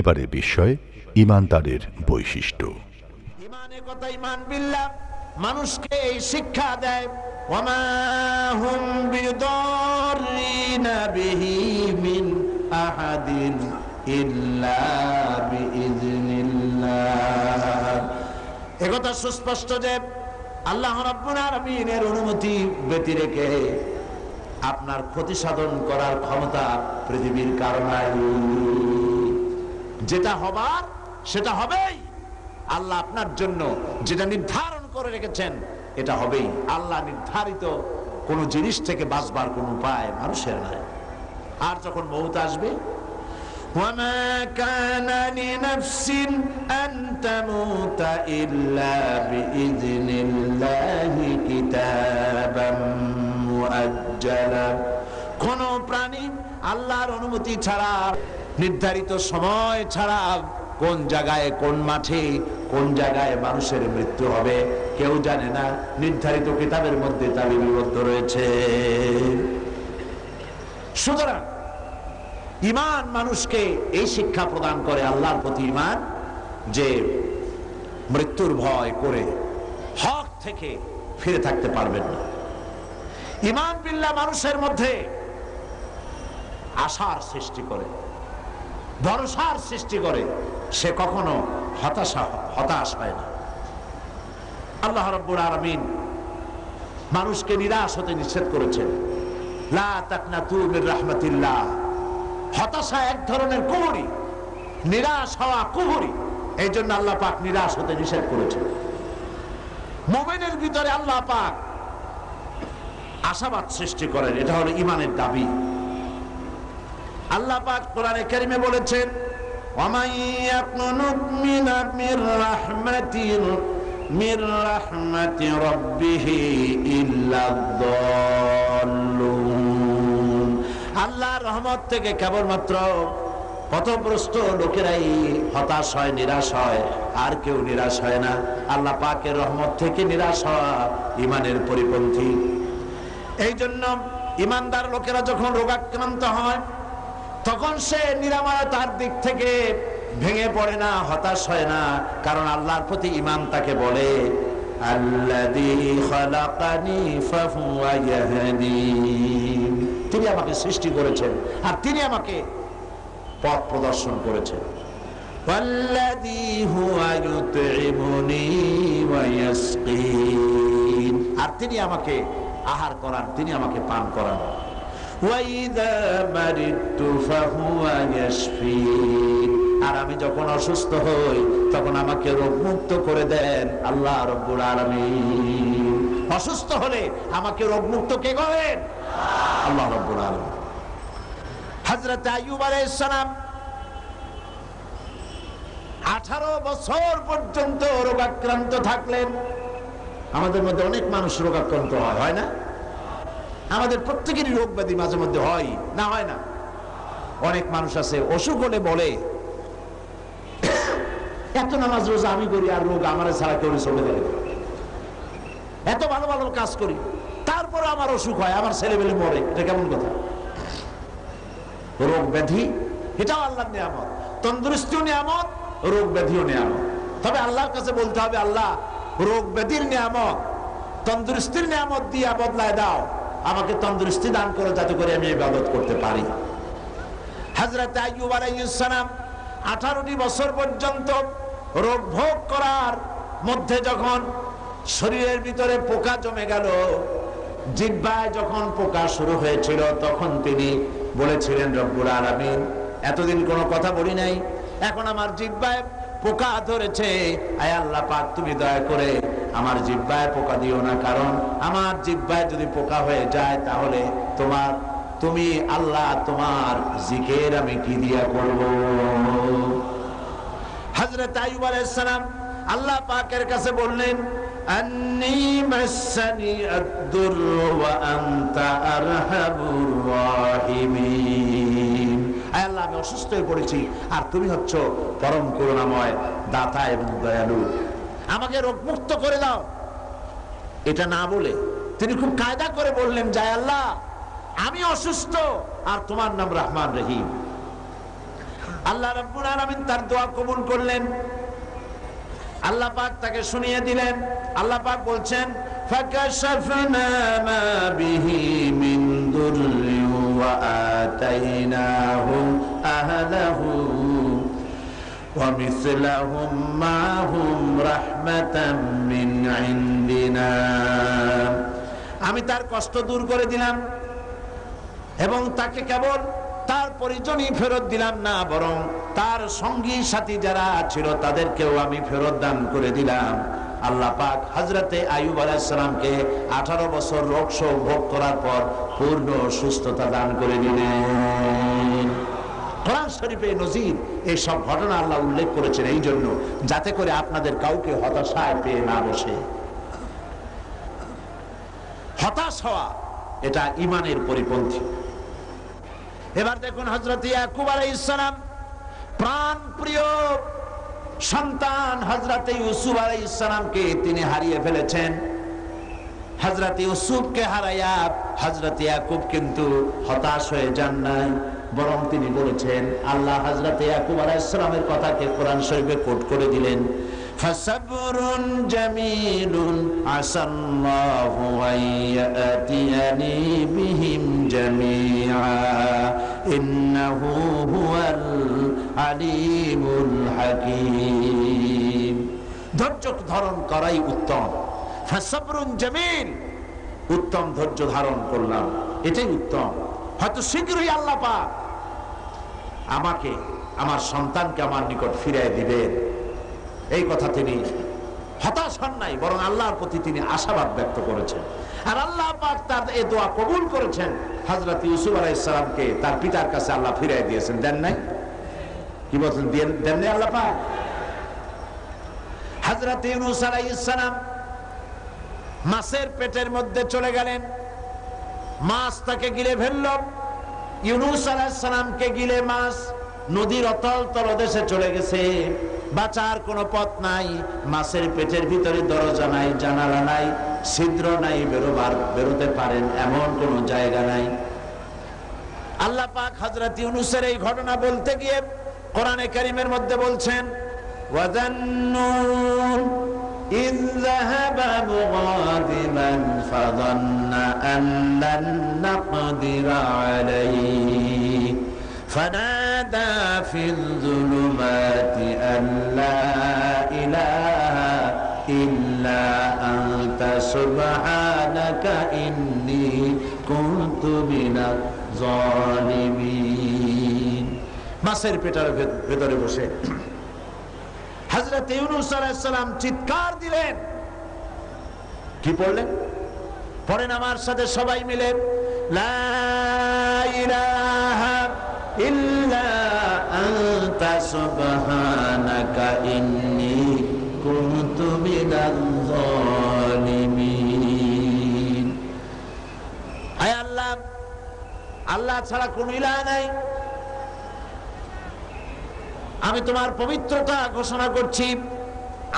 এবারে বিষয়, ইমানদারের বৈশিষ্ট্য। মানুষকে এই শিক্ষা দেয় একথা সুস্পষ্ট যে আল্লাহ আলামিনের অনুমতি ব্যতি রেখে আপনার ক্ষতি সাধন করার ক্ষমতা পৃথিবীর কারণে যেটা হবার সেটা হবেই আল্লাহ আপনার জন্য যেটা নির্ধারণ করে রেখেছেন এটা হবেই আল্লাহ নির্ধারিত কোন জিনিস থেকে বাঁচবার কোন উপায় মানুষের নাই আর যখন মৌত আসবে وما كان لنفس أن تموت إلا بإذن الله كتابا مؤجلا কোন প্রাণী আল্লাহর অনুমতি ছাড়া নির্ধারিত সময় ছাড়া কোন জায়গায়, কোন মাঠে, কোন জায়গায় মানুষের মৃত্যু হবে, কেউ জানে না। নির্ধারিত কিতাবের মধ্যে তা লিপিবদ্ধ রয়েছে। সুতরাং ইমান মানুষকে এই শিক্ষা প্রদান করে, আল্লাহর প্রতি ইমান যে মৃত্যুর ভয় করে হক থেকে ফিরে থাকতে পারবেন না। ইমান বিল্লাহ মানুষের মধ্যে আশার সৃষ্টি করে। ভরসার সৃষ্টি করে, সে কখনো হতাশা, হতাশ হয় না। আল্লাহ রব্বুল আলমিন মানুষকে নিরাশ হতে নিষেধ করেছেন। রাহমাতিল্লাহ। হতাশা এক ধরনের কুহুরি, নিরাশ হওয়া কুহুরি এই জন্য আল্লাহ পাক নিরাশ হতে নিষেধ করেছেন। মোমেনের ভিতরে আল্লাহ পাক আশাবাদ সৃষ্টি করেন, এটা হলো ইমানের দাবি। আল্লাহ পাক কোরআনে কারিমে বলেছেন আল্লাহ রহমত থেকে কেবলমাত্র পথভ্রষ্ট লোকেরাই হতাশ হয়, নিরাশ হয়, আর কেউ নিরাশ হয় না। আল্লাহ পাকের রহমত থেকে নিরাশ হওয়া ইমানের পরিপন্থী। এই জন্য ইমানদার লোকেরা যখন রোগাক্রান্ত হয় তখন সে নিরাময়তার দিক থেকে ভেঙে পড়ে না, হতাশ হয় না, কারণ আল্লাহর প্রতি ইমান তাকে বলে তিনি আমাকে সৃষ্টি করেছেন আর তিনি আমাকে পথ প্রদর্শন করেছেন। আর তিনি আমাকে আহার করান, তিনি আমাকে পান করান। আর আমি যখন অসুস্থ হই, তখন আমাকে রোগ মুক্ত করে দেন আল্লাহ রব্বুল আলমিন। অসুস্থ হলে আমাকে রোগ মুক্ত কে করেন? আল্লাহ রব্বুল আলমিন। হজরত আইয়ুব আলাইসালাম আঠারো বছর পর্যন্ত রোগাক্রান্ত থাকলেন। আমাদের মধ্যে অনেক মানুষ রোগাক্রান্ত হয় না? আমাদের প্রত্যেকেরই রোগ ব্যাধি মাঝে মধ্যে হয়, না হয় না? অনেক মানুষ আছে, অসুখ হলে বলে, এত নামাজ রোজা আমি করি আর রোগ আমার ছাড়া কেউ চলে দেখে এত ভালো ভালো কাজ করি তারপরে আমার অসুখ হয়, আমার ছেলে মেলে মরে, এটা কেমন কথা? রোগ ব্যাধি এটাও আল্লাহর নিয়ামত। তন্দুরুস্তিও নিয়ামত, রোগ ব্যাধিও নিয়ামত। তবে আল্লাহর কাছে বলতে হবে, আল্লাহ, রোগ ব্যাধির নিয়ামত, তন্দুরুস্তির নিয়ামত দিয়া বদলায় দাও। আমাকে তন্দুরুস্তি দান করো, যাতে করে আমি ইবাদত করতে পারি। হজরত আইয়ুব আলাইহিসসালাম আঠারোটি বছর পর্যন্ত রোগ ভোগ করার মধ্যে যখন শরীরের ভিতরে পোকা জমে গেল জিব্বায় যখন পোকা শুরু হয়েছিল, তখন তিনি বলেছিলেন, রব্বুল আলামিন, এতদিন কোনো কথা বলি নাই। এখন আমার জিব্বায় পোকা ধরেছে। আয় আল্লাহ পাক, তুমি দয়া করে আমার জিব্বায় পোকা দিও না, কারণ আমার জিব্বায় যদি পোকা হয়ে যায়, তাহলে তোমার, তুমি আল্লাহ তোমার জিকের আমি কি দিয়া করব? হযরত আইয়ুব আলাইহিস সালাম আল্লাহ পাকের কাছে বললেন, আন্নি অসুস্থ হয়ে পড়েছি। আর তুমি হচ্ছ পরম করুণাময় দাতা এবং দয়ালু। আমাকে রোগ মুক্ত করে দাও। এটা না বলে তিনি খুব কায়দা করে বললেন যায় আল্লাহ, আমি অসুস্থ আর তোমার নাম রহমান রহিম। আল্লাহ রাব্বুল আলামিন তার দোয়া কবুল করলেন। আল্লাহ পাক তাকে শুনিয়ে দিলেন। আল্লাহ পাক বলছেন, ফাকাশাফনা মা বিহি মিন দুররি ওয়া আতাইনাহু আহলাহু ومثلهم معهم رحمة من عندنا আমি তার কষ্ট দূর করে দিলাম এবং তাকে কেবল তার পরিজনই ফেরত দিলাম না বরং তার সঙ্গী সাথী যারা ছিল তাদেরকেও আমি ফেরত দান করে দিলাম আল্লাহ পাক হজরতে আয়ুব আলাইসালামকে আঠারো বছর রোগ ভোগ করার পর পূর্ণ সুস্থতা দান করে দিলেন। হতাশ হওয়া, এটা ইমানের পরিপন্থী। এবার দেখুন হজরত ইয়াকুব আলাইসালাম প্রাণ প্রিয় সন্তান হজরত ইউসুফ আলাইসালামকে তিনি হারিয়ে ফেলেছেন হজরত ইউসুফকে হারাইয়া হজরত ইয়াকুব কিন্তু হতাশ হয়ে যান নাই বরং তিনি বলেছেন আল্লাহ হজরত ইয়াকুব আলাইসালামের কথাকে কোরআন শরীফে কোট করে দিলেন فصبر جميل عسى الله أن يأتيني بهم جميعا إنه هو العليم الحكيم ধৈর্য ধারণ করাই উত্তম ফাসাবরুন জামিল উত্তম ধৈর্য ধারণ করলাম এটাই উত্তম হয়তো শীঘ্রই আল্লাহ পাক আমাকে আমার সন্তানকে আমার নিকট ফিরিয়ে দিবেন এই কথা তিনি হতাশ হন নাই বরং আল্লাহর প্রতি তিনি আশাবাদ ব্যক্ত করেছেন আর আল্লাহ পাক তার এই দোয়া কবুল করেছেন। হজরত ইউসুফ আলাইসালামকে তার পিতার কাছে আল্লাহ ফিরিয়ে দিয়েছেন। দেন নাই? কি বলছেন? দেন নাই আল্লাহ পাক? হজরত ইউনুস আলাইসালাম মাছের পেটের মধ্যে চলে গেলেন। মাছ তাকে গিলে ফেলল। ইউনুস আলাইসালামকে গিলে মাছ নদীর অতল তলদেশে চলে গেছে। বাঁচার কোনো পথ নাই মাছের পেটের ভিতরে দরজা নাই জানালা নাই ছিদ্র নাই বেরোবার বেরোতে পারেন এমন কোনো জায়গা নাই আল্লাহ পাক হজরত ইউনুসের এই ঘটনা বলতে গিয়ে কোরআনে কারিমের মধ্যে বলছেন ওয়াজান্নুন إذ ذهب مغاضبا فظن أن لن نقدر عليه فنادى في الظلمات أن لا إله إلا أنت سبحانك إني كنت من الظالمين মাসের পেটার ভেতরে বসে হজরত ইউনুস আলাইসালাম চিৎকার দিলেন কি পড়লেন পড়েন আমার সাথে সবাই মিলে লা ইলাহা আল্লাহ ছাড়া কোনো ইলাহ নাই। আমি তোমার পবিত্রতা ঘোষণা করছি,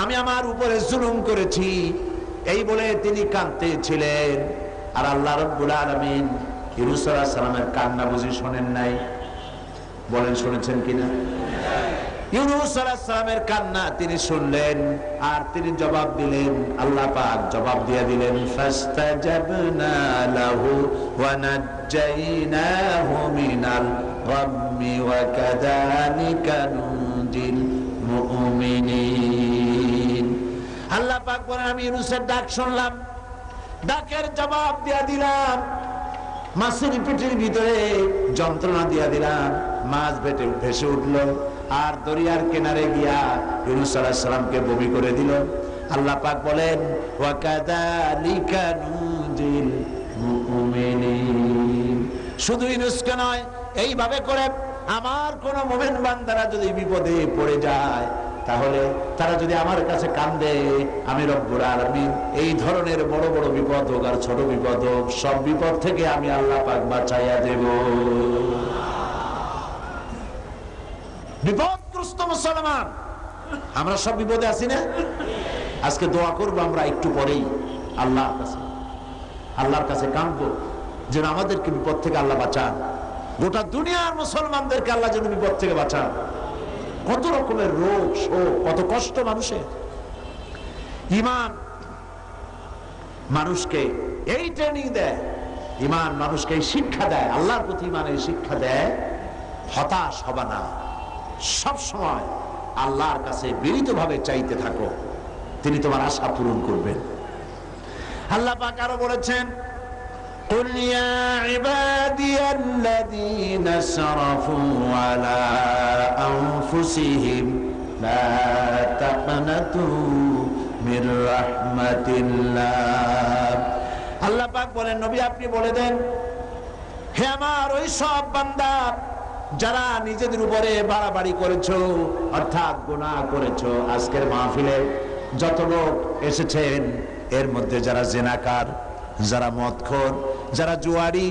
আমি আমার উপরে জুলুম করেছি। এই বলে তিনি কাঁদতে ছিলেন আর আল্লাহ রব্বুল আলমিন ইরুসাল্লাহ সালামের কান্না বুঝি শোনেন নাই। বলেন, শুনেছেন কিনা? ইউনুস কান্না তিনি শুনলেন আর তিনি জবাব দিলেন, আল্লাহ পাক জবাব দিয়ে দিলেন আল্লাহ পাক বলেন, আমি ইউনুসের ডাক শুনলাম, ডাকের জবাব দিয়ে দিলাম, মাছের পেটের ভিতরে যন্ত্রণা দিয়া দিলাম। মাছ ভেটে ভেসে উঠল, আর দরিয়ার কিনারে গিয়া ইউনুস আলাইহিস সালামকে বমি করে দিল। আল্লাহ পাক বলেন শুধু ইউনুসকে নয়, এইভাবে করে আমার কোন মোমেন বান্দারা যদি বিপদে পড়ে যায়, তাহলে তারা যদি আমার কাছে কান্দে, আমি রব্বুর আলমিন, এই ধরনের বড় বড় বিপদ হোক আর ছোট বিপদ হোক, সব বিপদ থেকে আমি আল্লাহ পাক বাঁচাইয়া দেব। বিপদগ্রস্ত মুসলমান। আমরা সব বিপদে আছি না? আজকে দোয়া করব আমরা একটু পরেই আল্লাহর কাছে। আল্লাহর কাছে কাঁদবো, যেন আমাদেরকে বিপদ থেকে আল্লাহ বাঁচান। গোটা দুনিয়ার মুসলমানদেরকে আল্লাহ যেন বিপদ থেকে বাঁচান। কত রকমের রোগ, শোক, কত কষ্ট মানুষের। ইমান মানুষকে এই ট্রেনিং দেয়, ইমান মানুষকে এই শিক্ষা দেয়, আল্লাহর প্রতি ইমানের শিক্ষা দেয়, হতাশ হবা না। সব সময় আল্লাহর কাছে বিনীতভাবে চাইতে থাকো তিনি তোমার আশা পূরণ করবেন আল্লাহ পাক আরো বলেছেন قل يا عبادي الذين اسرفوا على أنفسهم لا تقنطوا من رحمة الله আল্লাহ পাক বলেন নবী আপনি বলে দেন হে আমার ওই সব বান্দা যারা নিজেদের উপরে বাড়াবাড়ি করেছ, অর্থাৎ গুনাহ করেছ, আজকের মাহফিলে যত লোক এসেছেন, এর মধ্যে যারা জেনাকার, যারা মদখোর, যারা জুয়ারি,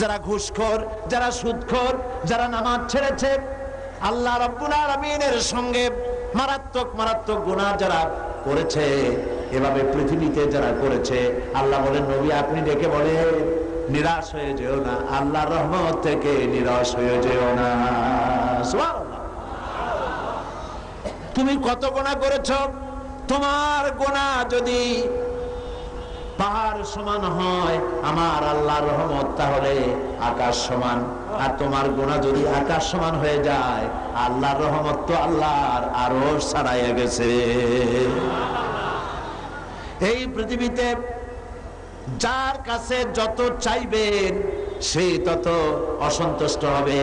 যারা ঘুষখোর, যারা সুদখোর, যারা নামাজ ছেড়েছে, আল্লাহ রব্বুল আলামিনের সঙ্গে মারাত্মক মারাত্মক গুনাহ যারা করেছে, এভাবে পৃথিবীতে যারা করেছে, আল্লাহ বলেন, নবী আপনি ডেকে বলেন নিরাশ হয়ে যেও না, আল্লাহর রহমত থেকে নিরাশ হয়ে যেও না। তুমি কত গোনা করেছ? তোমার গোনা যদি পাহাড় সমান হয়, আমার আল্লাহর রহমত তাহলে আকাশ সমান। আর তোমার গোনা যদি আকাশ সমান হয়ে যায়, আল্লাহর রহমত তো আল্লাহর আরও ছাড়াইয়া গেছে। এই পৃথিবীতে যার কাছে যত চাইবেন সে তত অসন্তুষ্ট হবে।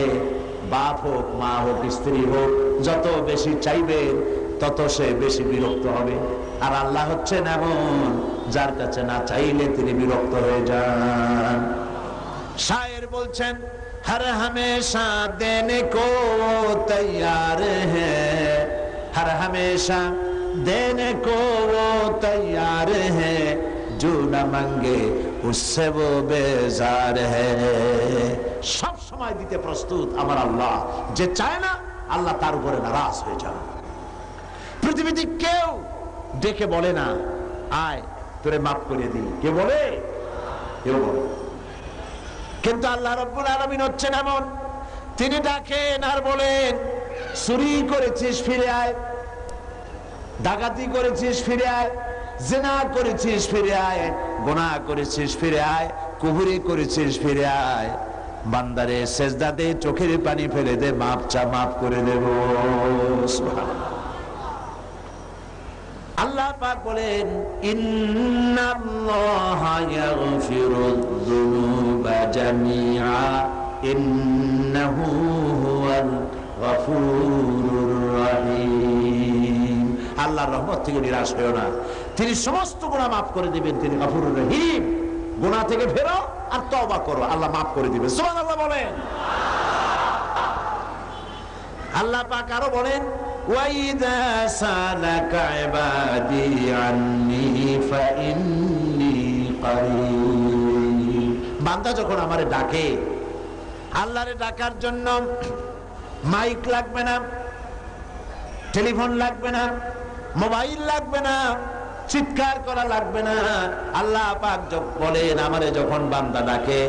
বাপ হোক, মা হোক, স্ত্রী হোক, যত বেশি চাইবেন, তত সে বেশি বিরক্ত হবে। আর আল্লাহ হচ্ছেন এমন, যার কাছে না চাইলে তিনি বিরক্ত হয়ে যান। শায়ের বলছেন, হর হমেশা দেনে কো তৈর হ্যাঁ। হর হমেশা দেনে কো তৈর হ্যাঁ। जो न मांगे उससे वो बेजार है সব সময় দিতে প্রস্তুত আমার আল্লাহ যে চায় না আল্লাহ তার উপরে নারাজ হয়ে যান পৃথিবীতে কেউ ডেকে বলে না আয় তোরে মাফ করে দিই কে বলে কেউ বলে কিন্তু আল্লাহ রব্বুল আলমিন হচ্ছেন এমন তিনি ডাকেন আর বলেন চুরি করেছিস ফিরে আয় ডাকাতি করেছিস ফিরে আয় জেনা করেছিস ফিরে আয়, গোনা করেছিস ফিরে আয় কুহুরি করেছিস ফিরে আয়। বান্দারে দে, চোখের পানি ফেলে দে, মাপ চা, মাপ করে দেব। আল্লাহ পাক বলেন, ইন্নাল্লাহা ইয়াগফিরুদ যুনুবা জামিআ, ইন্নাহু হুয়াল গফুরুর রহিম। আল্লাহর রহমত থেকে নিরাশ হয়েও না। তিনি সমস্ত গুনাহ মাফ করে দিবেন, তিনি গফুরুর রহিম। গুনাহ থেকে ফেরো আর তওবা করো, আল্লাহ মাফ করে দিবেন। সুবহানাল্লাহ বলেন। আল্লাহ পাক আরও বলেন বান্দা যখন আমারে ডাকে, আল্লাহরে ডাকার জন্য মাইক লাগবে না, টেলিফোন লাগবে না মোবাইল লাগবে না চিৎকার করা লাগবে না আল্লাহ পাক যখন বলেন আমারে যখন বান্দা ডাকে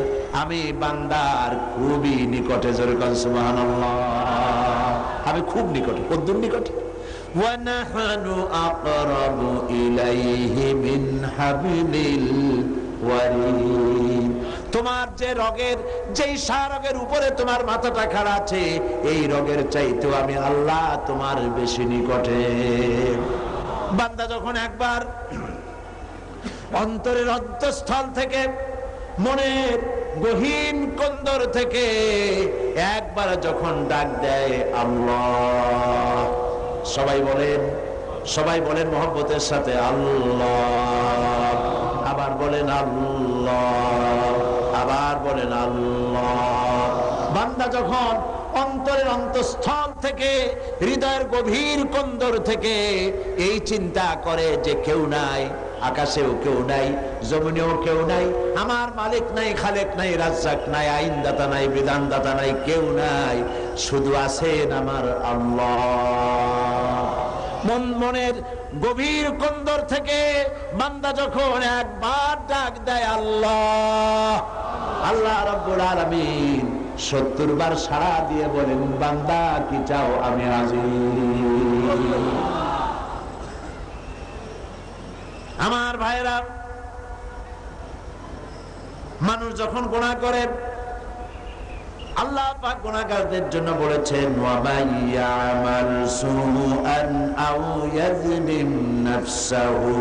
আমি বান্দার খুবই নিকটে যেরকম সুবহানাল্লাহ আমি খুব নিকটে কদ্দুর নিকটে وَنَحْنُ أَقْرَبُ إِلَيْهِ مِنْ حَبْلِ الْوَرِيدِ তোমার যে রগের, যেই রগের উপরে তোমার মাথাটা খাড়া আছে, এই রগের চাইতেও আমি আল্লাহ তোমার বেশি নিকটে। বান্দা যখন একবার অন্তরের অন্তঃস্থল থেকে, মনের গহীন কন্দর থেকে একবার যখন ডাক দেয় আল্লাহ, সবাই বলেন সবাই বলেন মোহাম্মতের সাথে আল্লাহ, আবার বলেন আল্লাহ। আবার বলেন আল্লাহ। বান্দা যখন অন্তরের অন্তঃস্থল থেকে, হৃদয়ের গভীর কন্দর থেকে এই চিন্তা করে যে কেউ নাই, আকাশেও কেউ নাই, জমিনেও কেউ নাই, আমার মালিক নাই, খালেক নাই, রাজ্জাক নাই, আইনদাতা নাই, বিধানদাতা নাই, কেউ নাই, শুধু আছেন আমার মন মনের গভীর কন্দর থেকে বান্দা যখন একবার ডাক দেয় আল্লাহ আল্লাহ রব্বুল আলামিন সত্তর বার সাড়া দিয়ে বলেন, বান্দা, কি চাও আমি আজি আমার ভাইরা মানুষ যখন গোনা করে, আল্লাহ পাক গুনাহগারদের জন্য বলেছেন ওয়া মাইয়ামাল সুআন আও ইয়াযলিম নাফসাহু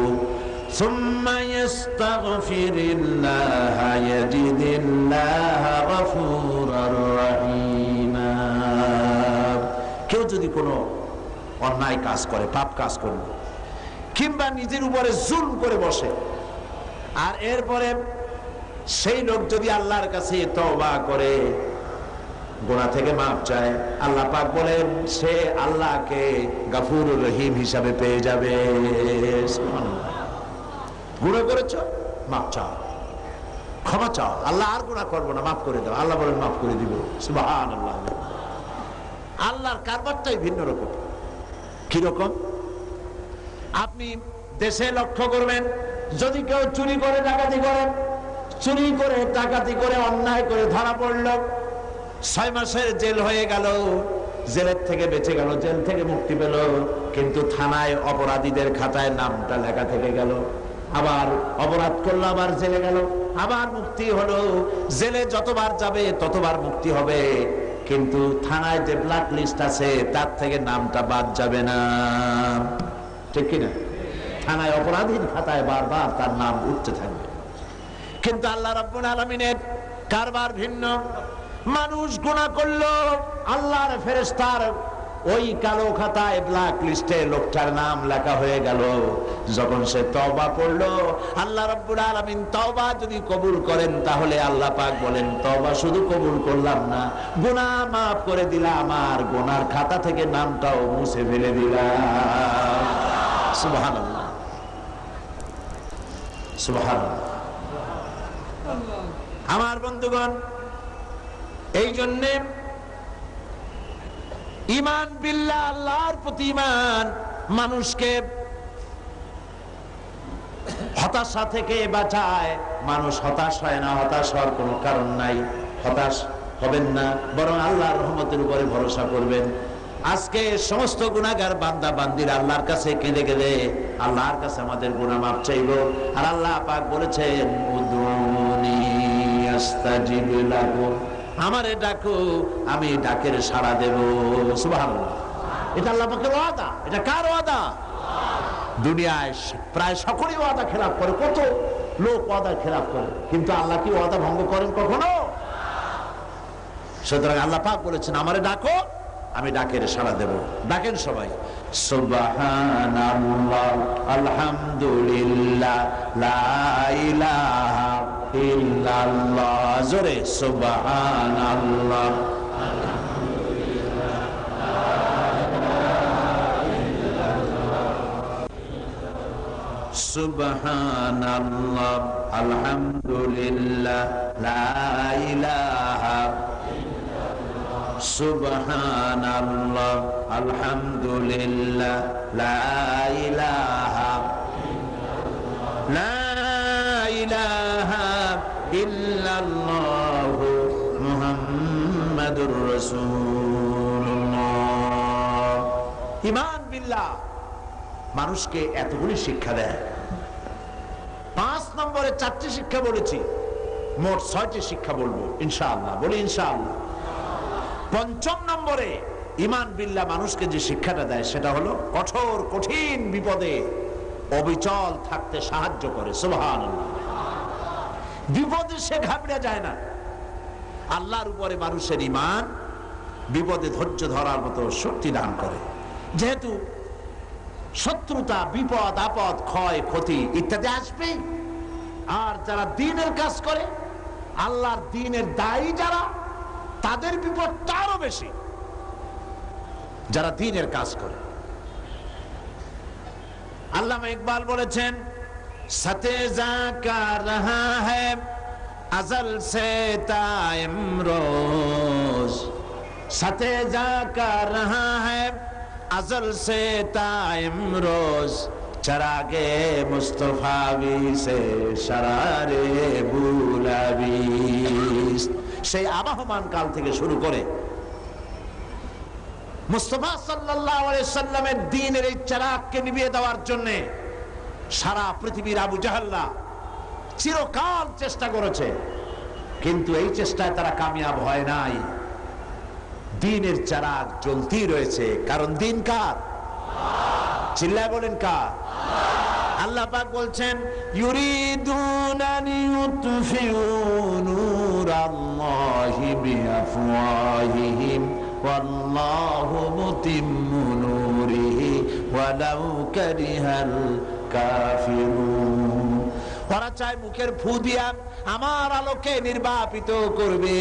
ثم يستغفر الله يجد الله غفورا رحيما কেউ যদি কোনো অন্যায় কাজ করে পাপ কাজ করে কিংবা নিজের উপরে জুল করে বসে আর এরপরে সেই লোক যদি আল্লাহর কাছে তওবা করে গোনা থেকে মাপ চায় আল্লাহ পাক বলেন সে আল্লাহকে গাফুর রহিম হিসাবে পেয়ে যাবে গুণা করেছ মাপ চাও। ক্ষমা চাও। আল্লাহ আর গুণা করব না, মাফ করে দাও। আল্লাহ বলেন, মাফ করে দিব। আল্লাহ আল্লাহর কারবারটাই ভিন্ন রকম। কীরকম আপনি দেশে লক্ষ্য করবেন, যদি কেউ চুরি করে, ডাকাতি করেন চুরি করে, ডাকাতি করে, অন্যায় করে ধরা পড়ল, ছয় মাসের জেল হয়ে গেল, জেলের থেকে বেঁচে গেল, জেল থেকে মুক্তি পেল, কিন্তু থানায় অপরাধীদের খাতায় নামটা লেখা থেকে গেল। আবার অপরাধ করল, আবার জেলে গেল। আবার মুক্তি হলো। জেলে যতবার যাবে, ততবার মুক্তি হবে। কিন্তু থানায় যে ব্ল্যাক লিস্ট আছে, তার থেকে নামটা বাদ যাবে না। ঠিক কিনা? থানায় অপরাধীর খাতায় বারবার তার নাম উঠতে থাকবে। কিন্তু আল্লাহ রাব্বুল আলামিনের কারবার ভিন্ন। মানুষ গুনাহ করল, আল্লাহর ফেরেশতার ওই কালো খাতায় ব্ল্যাক লিস্টে লোকটার নাম লেখা হয়ে গেল। যখন সে তওবা পড়ল আল্লাহ রাব্বুল আলামিন তবা যদি কবুল করেন, তাহলে আল্লাহ পাক বলেন, তওবা শুধু কবুল করলাম না, গুনাহ মাফ করে দিলাম, আর গোনার খাতা থেকে নামটাও মুছে ফেলে দিলাম। আমার বন্ধুগণ, এই জন্যে ইমান বিল্লাহ, আল্লাহর প্রতি ইমান মানুষকে হতাশা থেকে বাঁচায়। মানুষ হতাশ হয় না, হতাশ হওয়ার কোনো কারণ নাই। হতাশ হবেন না, বরং আল্লাহর রহমতের উপরে ভরসা করবেন। আজকে সমস্ত গুণাগার বান্দা, বান্দির আল্লাহর কাছে কেঁদে কেঁদে, আল্লাহর কাছে আমাদের গুণা মাপ চাইব। আর আল্লাহ পাক বলেছেন আমারে ডাকো, আমি ডাকের সাড়া দেব। সুবাহ এটা আল্লাহ পাকের ওয়াদা। এটা কার ওয়াদা? দুনিয়ায় প্রায় সকলেই ওয়াদা খেলাপ করে। কত লোক ওয়াদা খেলাপ করে। কিন্তু আল্লাহ কি ওয়াদা ভঙ্গ করেন কখনো? সুতরাং আল্লাহ পাক বলেছেন, আমারে ডাকো আমি ডাকের সাড়া দেব। ডাকেন সবাই। সুবহানাল্লাহ আলহামদুলিল্লাহ লা ইলাহা জোরে ইলাহা সুবহানাল্লাহ আলহামদুলিল্লাহ বিল্লাহ, মানুষকে এতগুলি শিক্ষা দেয়। পাঁচ নম্বরে চারটি শিক্ষা বলেছি, মোট ছয়টি শিক্ষা বলব, ইনশাআল্লাহ, বলি ইনশাআল্লাহ। পঞ্চম নম্বরে ইমান বিল্লা মানুষকে যে শিক্ষাটা দেয়, সেটা হলো কঠোর, কঠিন বিপদে অবিচল থাকতে সাহায্য করে। বিপদে সে ঘাবড়ে যায় না। আল্লাহর উপরে মানুষের ইমান বিপদে ধৈর্য ধরার মতো শক্তি দান করে। যেহেতু শত্রুতা, বিপদ, আপদ, ক্ষয়, ক্ষতি ইত্যাদি আসবে আর যারা দিনের কাজ করে, আল্লাহর দিনের দায়ী যারা তাদের বিপদ তারও বেশি। যারা দিনের কাজ করে। আল্লাহ ইকবাল বলেছেন সাথে যা কা আজল সে রোজ সাথে যা কা আজল সে তাইম রোজ চরাগে সে বুলাবি সেই আবাহমান কাল থেকে শুরু করে মুস্তফা সাল্লামের দ্বীনের এই চারাককে নিভিয়ে দেওয়ার জন্য সারা পৃথিবীর আবু জাহাল্লা চিরকাল চেষ্টা করেছে। কিন্তু এই চেষ্টায় তারা কামিয়াব হয় নাই। দিনের চারাক জ্বলতেই রয়েছে। কারণ দিন কার? চিল্লায় বলেন কার? আল্লাহ পাক বলছেন কাফিরুন। ওরা চায় মুখের ফু দিয়া আমার আলোকে নির্বাপিত করবে।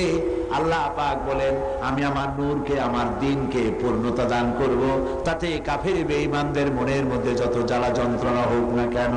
আল্লাহ পাক বলেন, আমি আমার নূরকে, আমার দিনকে পূর্ণতা দান করব। তাতে কাফের বেঈমানদের মনের মধ্যে যত জ্বালা যন্ত্রণা হোক না কেন।